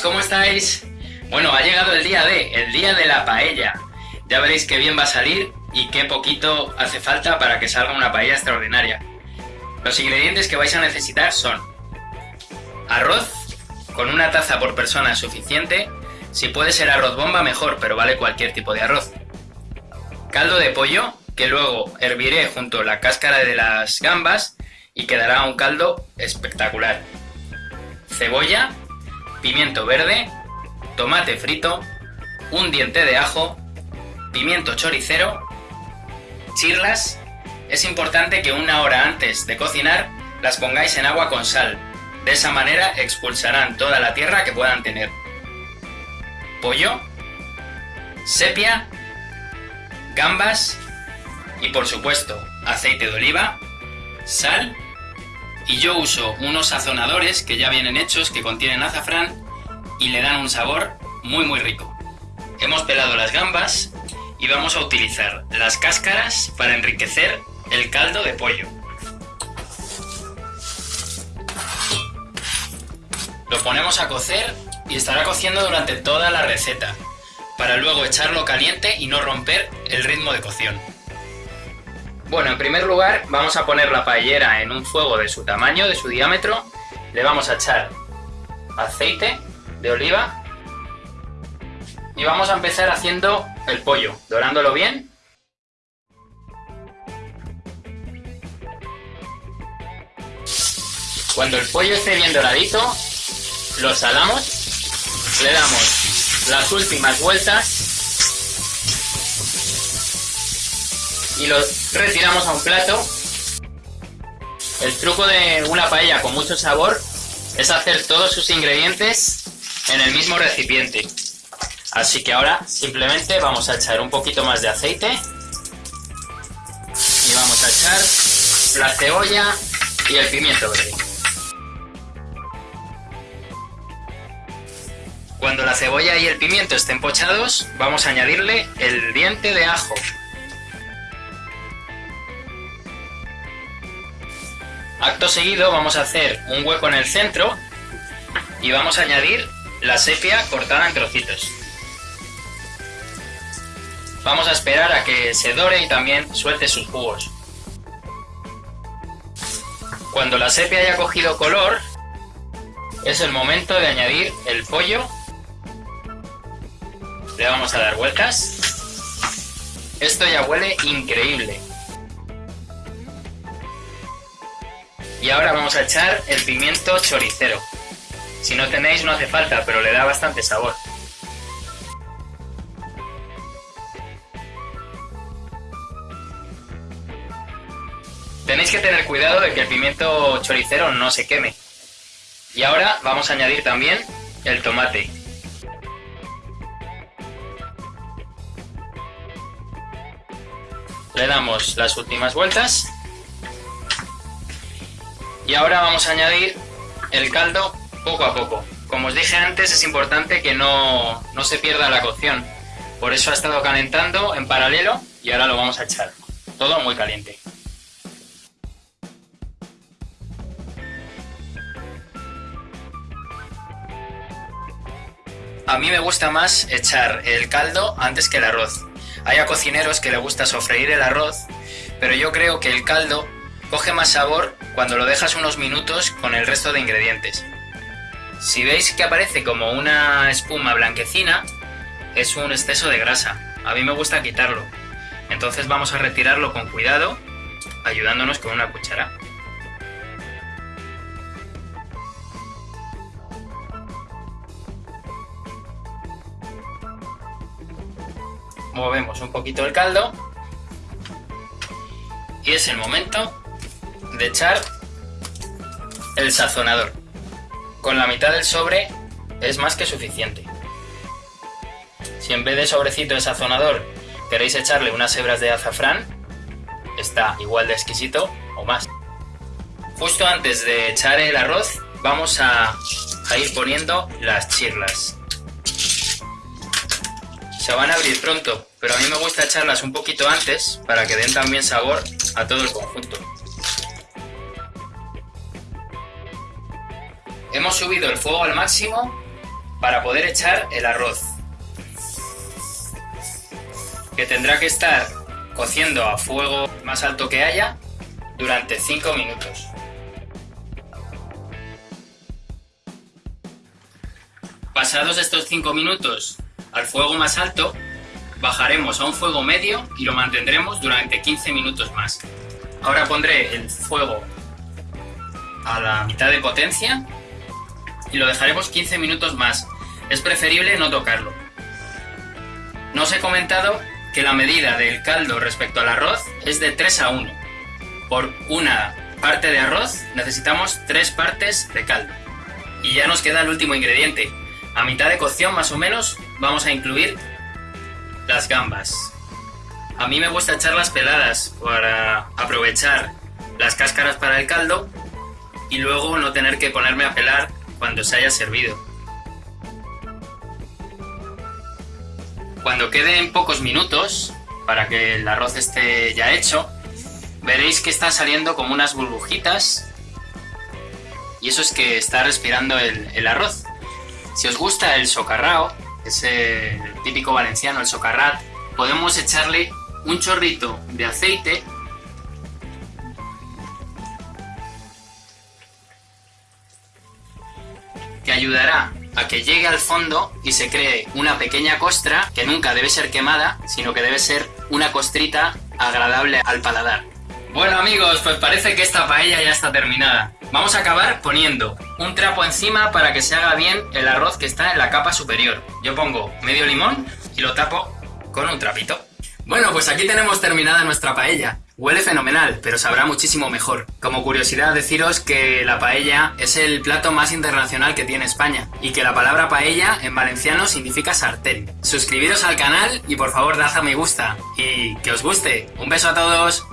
¿cómo estáis? Bueno, ha llegado el día de, el día de la paella. Ya veréis qué bien va a salir y qué poquito hace falta para que salga una paella extraordinaria. Los ingredientes que vais a necesitar son arroz, con una taza por persona es suficiente, si puede ser arroz bomba mejor, pero vale cualquier tipo de arroz. Caldo de pollo, que luego herviré junto a la cáscara de las gambas y quedará un caldo espectacular. Cebolla, pimiento verde, tomate frito, un diente de ajo, pimiento choricero, chirlas. Es importante que una hora antes de cocinar las pongáis en agua con sal. De esa manera expulsarán toda la tierra que puedan tener. Pollo, sepia, gambas y por supuesto aceite de oliva, sal y yo uso unos sazonadores que ya vienen hechos que contienen azafrán y le dan un sabor muy muy rico. Hemos pelado las gambas y vamos a utilizar las cáscaras para enriquecer el caldo de pollo. Lo ponemos a cocer y estará cociendo durante toda la receta, para luego echarlo caliente y no romper el ritmo de cocción. Bueno, en primer lugar vamos a poner la paellera en un fuego de su tamaño, de su diámetro. Le vamos a echar aceite de oliva y vamos a empezar haciendo el pollo, dorándolo bien. Cuando el pollo esté bien doradito, lo salamos, le damos las últimas vueltas y lo retiramos a un plato. El truco de una paella con mucho sabor es hacer todos sus ingredientes en el mismo recipiente. Así que ahora simplemente vamos a echar un poquito más de aceite y vamos a echar la cebolla y el pimiento verde. Cuando la cebolla y el pimiento estén pochados, vamos a añadirle el diente de ajo Acto seguido vamos a hacer un hueco en el centro y vamos a añadir la sepia cortada en trocitos. Vamos a esperar a que se dore y también suelte sus jugos. Cuando la sepia haya cogido color, es el momento de añadir el pollo. Le vamos a dar vueltas. Esto ya huele increíble. Y ahora vamos a echar el pimiento choricero. Si no tenéis no hace falta, pero le da bastante sabor. Tenéis que tener cuidado de que el pimiento choricero no se queme. Y ahora vamos a añadir también el tomate. Le damos las últimas vueltas y ahora vamos a añadir el caldo poco a poco. Como os dije antes, es importante que no, no se pierda la cocción. Por eso ha estado calentando en paralelo y ahora lo vamos a echar. Todo muy caliente. A mí me gusta más echar el caldo antes que el arroz. Hay a cocineros que le gusta sofreír el arroz, pero yo creo que el caldo coge más sabor cuando lo dejas unos minutos con el resto de ingredientes. Si veis que aparece como una espuma blanquecina, es un exceso de grasa. A mí me gusta quitarlo. Entonces vamos a retirarlo con cuidado, ayudándonos con una cuchara. Movemos un poquito el caldo y es el momento de echar el sazonador. Con la mitad del sobre es más que suficiente. Si en vez de sobrecito de sazonador queréis echarle unas hebras de azafrán, está igual de exquisito o más. Justo antes de echar el arroz vamos a, a ir poniendo las chirlas. Se van a abrir pronto, pero a mí me gusta echarlas un poquito antes para que den también sabor a todo el conjunto. Hemos subido el fuego al máximo para poder echar el arroz. Que tendrá que estar cociendo a fuego más alto que haya durante 5 minutos. Pasados estos 5 minutos al fuego más alto, bajaremos a un fuego medio y lo mantendremos durante 15 minutos más. Ahora pondré el fuego a la mitad de potencia y lo dejaremos 15 minutos más. Es preferible no tocarlo. No os he comentado que la medida del caldo respecto al arroz es de 3 a 1. Por una parte de arroz necesitamos 3 partes de caldo. Y ya nos queda el último ingrediente. A mitad de cocción más o menos vamos a incluir las gambas. A mí me gusta echarlas peladas para aprovechar las cáscaras para el caldo y luego no tener que ponerme a pelar cuando se haya servido. Cuando queden pocos minutos, para que el arroz esté ya hecho, veréis que está saliendo como unas burbujitas y eso es que está respirando el, arroz. Si os gusta el socarrao, ese típico valenciano, el socarrat, podemos echarle un chorrito de aceite ayudará a que llegue al fondo y se cree una pequeña costra que nunca debe ser quemada, sino que debe ser una costrita agradable al paladar. Bueno amigos, pues parece que esta paella ya está terminada. Vamos a acabar poniendo un trapo encima para que se haga bien el arroz que está en la capa superior. Yo pongo medio limón y lo tapo con un trapito. Bueno, pues aquí tenemos terminada nuestra paella. Huele fenomenal, pero sabrá muchísimo mejor. Como curiosidad deciros que la paella es el plato más internacional que tiene España y que la palabra paella en valenciano significa sartén. Suscribiros al canal y por favor dad a me gusta y que os guste. Un beso a todos.